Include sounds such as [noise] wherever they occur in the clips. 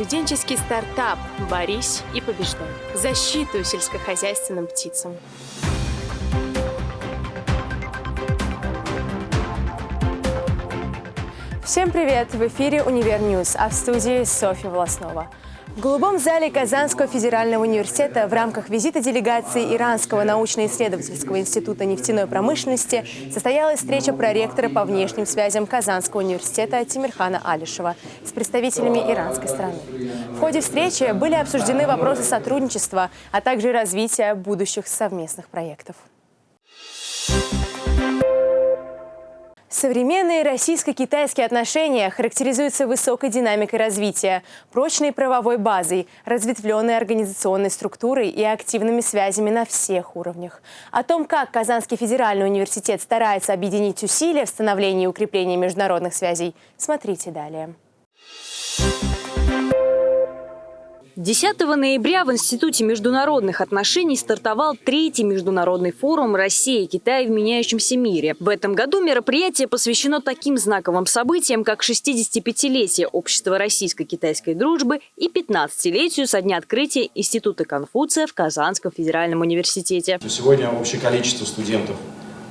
Студенческий стартап «Борись и побеждай». Защиту сельскохозяйственным птицам. Всем привет! В эфире «Универ News», а в студии Софья Волоснова. В голубом зале Казанского федерального университета в рамках визита делегации Иранского научно-исследовательского института нефтяной промышленности состоялась встреча проректора по внешним связям Казанского университета Тимирхана Алишева с представителями иранской страны. В ходе встречи были обсуждены вопросы сотрудничества, а также развития будущих совместных проектов. Современные российско-китайские отношения характеризуются высокой динамикой развития, прочной правовой базой, разветвленной организационной структурой и активными связями на всех уровнях. О том, как Казанский федеральный университет старается объединить усилия в становлении и укреплении международных связей, смотрите далее. 10 ноября в Институте международных отношений стартовал третий международный форум «Россия и Китай в меняющемся мире». В этом году мероприятие посвящено таким знаковым событиям, как 65-летие Общества российско-китайской дружбы и 15-летию со дня открытия Института Конфуция в Казанском федеральном университете. Сегодня общее количество студентов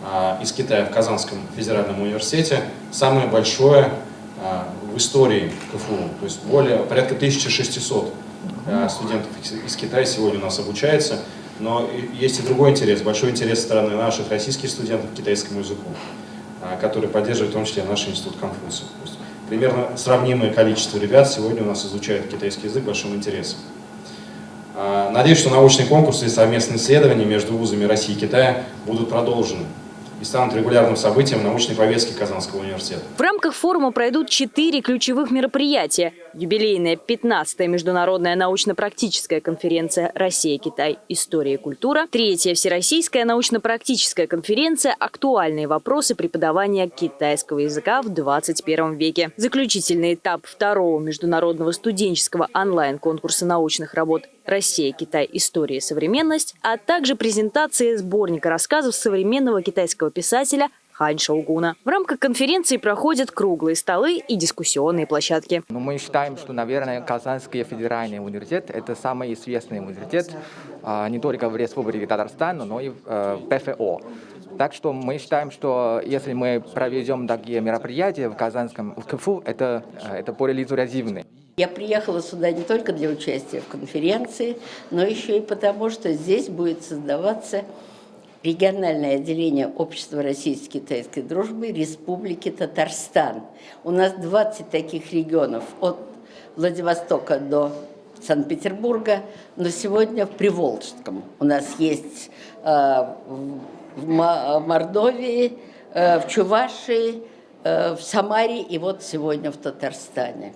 а, из Китая в Казанском федеральном университете самое большое а, в истории КФУ, то есть более порядка 1600 Э, студентов из Китая сегодня у нас обучается. Но есть и другой интерес, большой интерес со стороны наших российских студентов к китайскому языку, э, который поддерживает в том числе наш институт Конфуция. Примерно сравнимое количество ребят сегодня у нас изучают китайский язык большим интересом. Э, надеюсь, что научные конкурсы и совместные исследования между вузами России и Китая будут продолжены и станут регулярным событием научной повестки Казанского университета. В рамках форума пройдут четыре ключевых мероприятия. Юбилейная 15-я международная научно-практическая конференция «Россия-Китай. История и культура», третья всероссийская научно-практическая конференция «Актуальные вопросы преподавания китайского языка в 21 веке», заключительный этап второго международного студенческого онлайн-конкурса научных работ «Россия, Китай. История современность», а также презентация сборника рассказов современного китайского писателя Хань Шаугуна. В рамках конференции проходят круглые столы и дискуссионные площадки. Но мы считаем, что, наверное, Казанский федеральный университет – это самый известный университет а, не только в Республике Татарстан, но и в э, ПФО. Так что мы считаем, что если мы проведем такие мероприятия в Казанском в КФУ, это, э, это более результативно. Я приехала сюда не только для участия в конференции, но еще и потому, что здесь будет создаваться региональное отделение Общества российско-китайской дружбы Республики Татарстан. У нас 20 таких регионов от Владивостока до Санкт-Петербурга, но сегодня в Приволжском. У нас есть э, в Мордовии, э, в Чувашии, э, в Самаре и вот сегодня в Татарстане.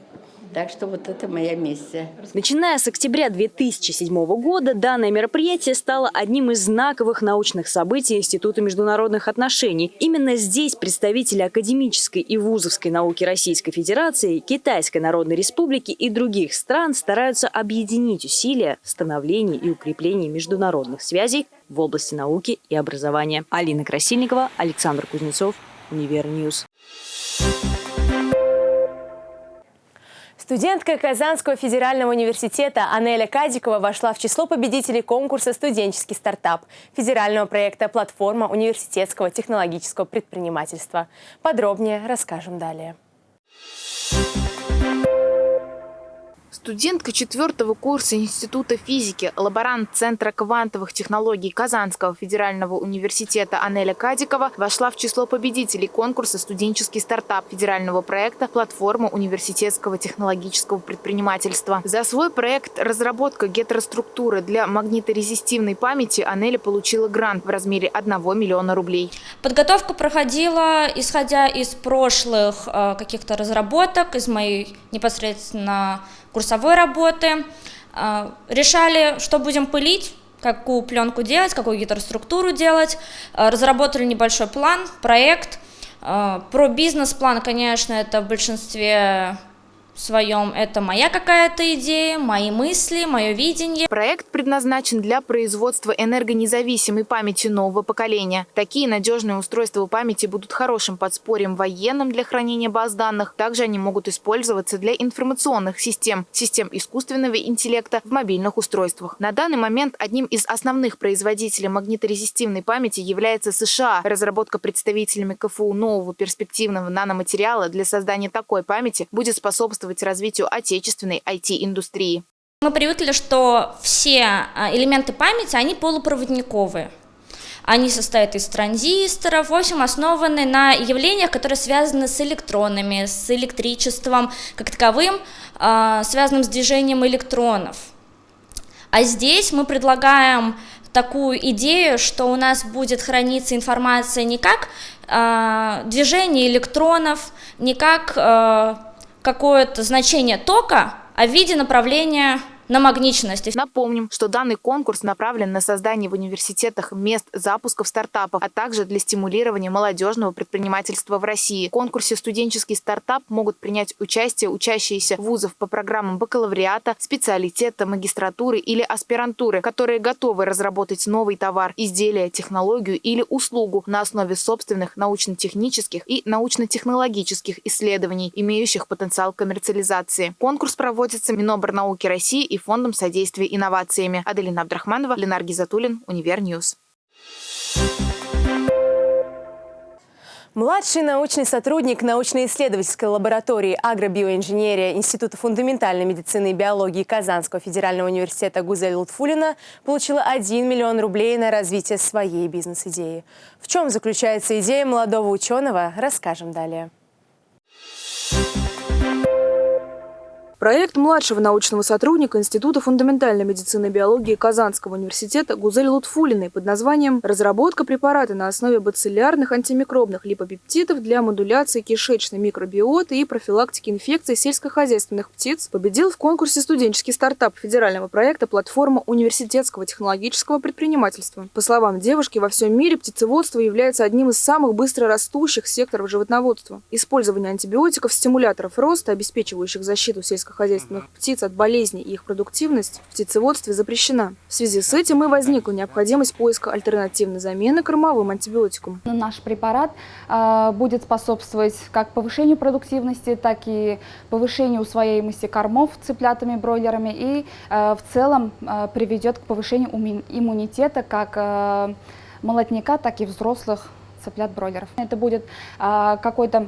Так что вот это моя миссия. Начиная с октября 2007 года данное мероприятие стало одним из знаковых научных событий Института международных отношений. Именно здесь представители академической и вузовской науки Российской Федерации, Китайской Народной Республики и других стран стараются объединить усилия в становлении и укреплении международных связей в области науки и образования. Алина Красильникова, Александр Кузнецов, Univer News. Студентка Казанского федерального университета Анеля Кадикова вошла в число победителей конкурса «Студенческий стартап» федерального проекта «Платформа университетского технологического предпринимательства». Подробнее расскажем далее. Студентка четвертого курса Института физики, лаборант Центра квантовых технологий Казанского федерального университета Анеля Кадикова вошла в число победителей конкурса «Студенческий стартап» федерального проекта «Платформа университетского технологического предпринимательства». За свой проект «Разработка гетероструктуры для магниторезистивной памяти» Анеля получила грант в размере 1 миллиона рублей. Подготовка проходила, исходя из прошлых э, каких-то разработок, из моей непосредственно курсовой работы. А, решали, что будем пылить, какую пленку делать, какую гидроструктуру делать. А, разработали небольшой план, проект. А, про бизнес-план, конечно, это в большинстве своем. Это моя какая-то идея, мои мысли, мое видение. Проект предназначен для производства энергонезависимой памяти нового поколения. Такие надежные устройства памяти будут хорошим подспорьем военным для хранения баз данных. Также они могут использоваться для информационных систем, систем искусственного интеллекта в мобильных устройствах. На данный момент одним из основных производителей магниторезистивной памяти является США. Разработка представителями КФУ нового перспективного наноматериала для создания такой памяти будет способствовать способствовать развитию отечественной IT-индустрии. Мы привыкли, что все а, элементы памяти, они полупроводниковые. Они состоят из транзисторов, в общем, основаны на явлениях, которые связаны с электронами, с электричеством как таковым, а, связанным с движением электронов. А здесь мы предлагаем такую идею, что у нас будет храниться информация не как э, движение электронов, не как э, какое-то значение тока, а в виде направления на. Напомним, что данный конкурс направлен на создание в университетах мест запусков стартапов, а также для стимулирования молодежного предпринимательства в России. В конкурсе «Студенческий стартап» могут принять участие учащиеся вузов по программам бакалавриата, специалитета, магистратуры или аспирантуры, которые готовы разработать новый товар, изделие, технологию или услугу на основе собственных научно-технических и научно-технологических исследований, имеющих потенциал коммерциализации. Конкурс проводится Миноборнауки России и Фондом содействия инновациями. Аделина Абдрахманова, Ленар Гизатуллин, Univer News. Младший научный сотрудник научно-исследовательской лаборатории агробиоинженерия Института фундаментальной медицины и биологии Казанского федерального университета Гузель Лутфулина получила 1 миллион рублей на развитие своей бизнес-идеи. В чем заключается идея молодого ученого, расскажем далее. Проект младшего научного сотрудника Института фундаментальной медицины и биологии Казанского университета Гузель Лутфулиной под названием «Разработка препарата на основе бациллярных антимикробных липопептидов для модуляции кишечной микробиоты и профилактики инфекций сельскохозяйственных птиц» победил в конкурсе студенческий стартап федерального проекта «Платформа университетского технологического предпринимательства». По словам девушки, во всем мире птицеводство является одним из самых быстро растущих секторов животноводства. Использование антибиотиков, стимуляторов роста, обеспечивающих защиту сельскохозяйственных сельскохозяйственных птиц от болезней и их продуктивность в птицеводстве запрещена. В связи с этим и возникла необходимость поиска альтернативной замены кормовым антибиотикам. Наш препарат э, будет способствовать как повышению продуктивности, так и повышению усвояемости кормов цыплятами, бройлерами и э, в целом э, приведет к повышению иммунитета как молотника, так и взрослых цыплят-бройлеров. Это будет какой-то а,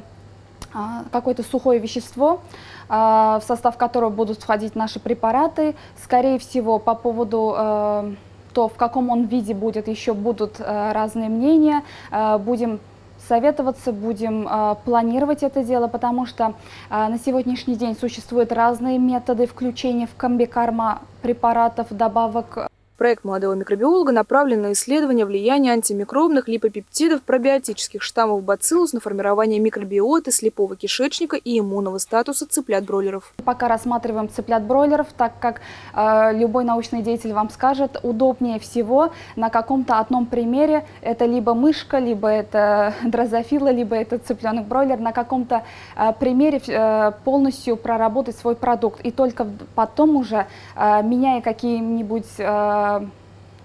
какое-то сухое вещество, а, в состав которого будут входить наши препараты. Скорее всего, по поводу э, то, в каком он виде будет, еще будут э, разные мнения. Э, будем советоваться, будем планировать это дело, потому что на сегодняшний день существуют разные методы включения в комбикарма препаратов, добавок Проект молодого микробиолога направлен на исследование влияния антимикробных липопептидов пробиотических штаммов бациллус на формирование микробиоты слепого кишечника и иммунного статуса цыплят-бройлеров. Пока рассматриваем цыплят-бройлеров, так как э, любой научный деятель вам скажет, удобнее всего на каком-то одном примере, это либо мышка, либо это [laughs] дрозофила, либо это цыпленок-бройлер, на каком-то э, примере э, полностью проработать свой продукт. И только потом уже, э, меняя какие-нибудь э,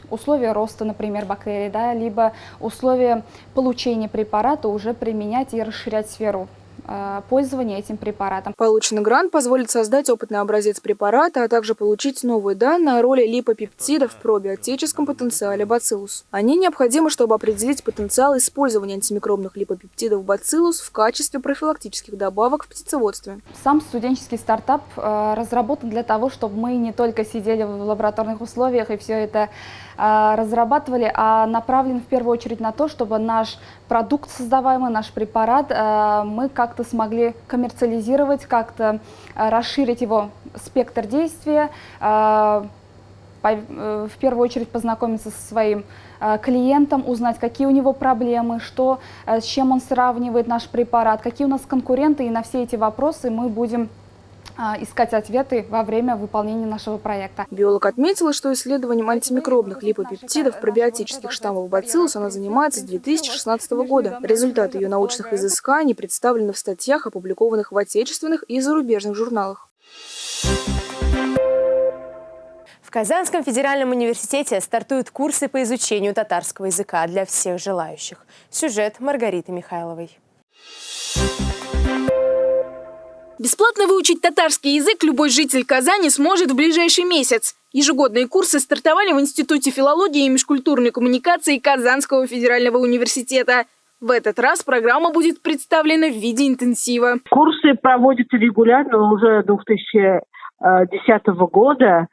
условия роста, например, бактерий, да, либо условия получения препарата уже применять и расширять сферу пользования этим препаратом. Полученный грант позволит создать опытный образец препарата, а также получить новые данные о роли липопептидов в пробиотическом потенциале бациллус. Они необходимы, чтобы определить потенциал использования антимикробных липопептидов бациллус в качестве профилактических добавок в птицеводстве. Сам студенческий стартап э, разработан для того, чтобы мы не только сидели в лабораторных условиях и все это э, разрабатывали, а направлен в первую очередь на то, чтобы наш продукт создаваемый, наш препарат, мы как как-то смогли коммерциализировать, как-то э, расширить его спектр действия, э, э, в первую очередь познакомиться со своим клиентом, узнать, какие у него проблемы, что, с чем он сравнивает наш препарат, какие у нас конкуренты, и на все эти вопросы мы будем искать ответы во время выполнения нашего проекта. Биолог отметила, что исследованием антимикробных липопептидов пробиотических штаммов бациллус она занимается с 2016 года. Результаты ее научных изысканий представлены в статьях, опубликованных в отечественных и зарубежных журналах. В Казанском федеральном университете стартуют курсы по изучению татарского языка для всех желающих. Сюжет Маргариты Михайловой. Бесплатно выучить татарский язык любой житель Казани сможет в ближайший месяц. Ежегодные курсы стартовали в Институте филологии и межкультурной коммуникации Казанского федерального университета. В этот раз программа будет представлена в виде интенсива. Курсы проводятся регулярно уже 2010 года.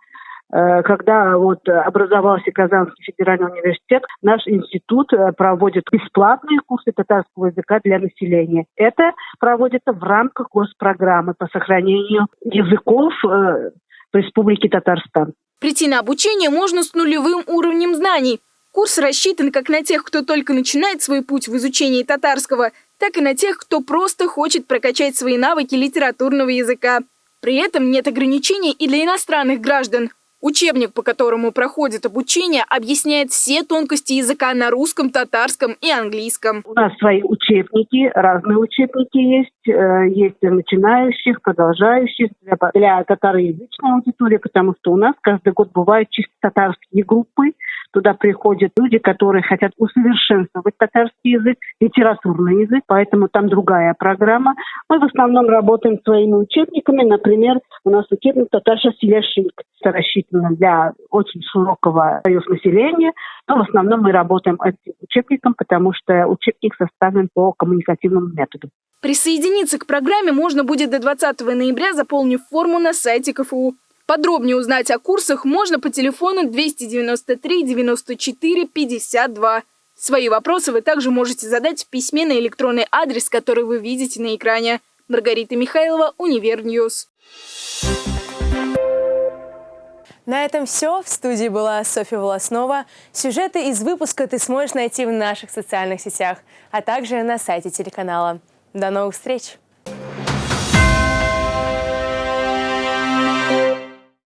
Э, когда вот образовался Казанский федеральный университет, наш институт э, проводит бесплатные курсы татарского языка для населения. Это проводится в рамках госпрограммы по сохранению языков э, в Республике Татарстан. Прийти на обучение можно с нулевым уровнем знаний. Курс рассчитан как на тех, кто только начинает свой путь в изучении татарского, так и на тех, кто просто хочет прокачать свои навыки литературного языка. При этом нет ограничений и для иностранных граждан. Учебник, по которому проходит обучение, объясняет все тонкости языка на русском, татарском и английском. У нас свои учебники, разные учебники есть. Э, есть для начинающих, продолжающих, для, для татароязычной аудитории, потому что у нас каждый год бывают чисто татарские группы, Туда приходят люди, которые хотят усовершенствовать татарский язык, литературный язык, поэтому там другая программа. Мы в основном работаем своими учебниками. Например, у нас учебник «Татарша Селяшик». Это рассчитано для очень широкого населения, но в основном мы работаем этим учебником, потому что учебник составлен по коммуникативному методу. Присоединиться к программе можно будет до 20 ноября, заполнив форму на сайте КФУ. Подробнее узнать о курсах можно по телефону 293 94 52. Свои вопросы вы также можете задать в письме на электронный адрес, который вы видите на экране. Маргарита Михайлова, Univer News. На этом все. В студии была Софья Волоснова. Сюжеты из выпуска ты сможешь найти в наших социальных сетях, а также на сайте телеканала. До новых встреч!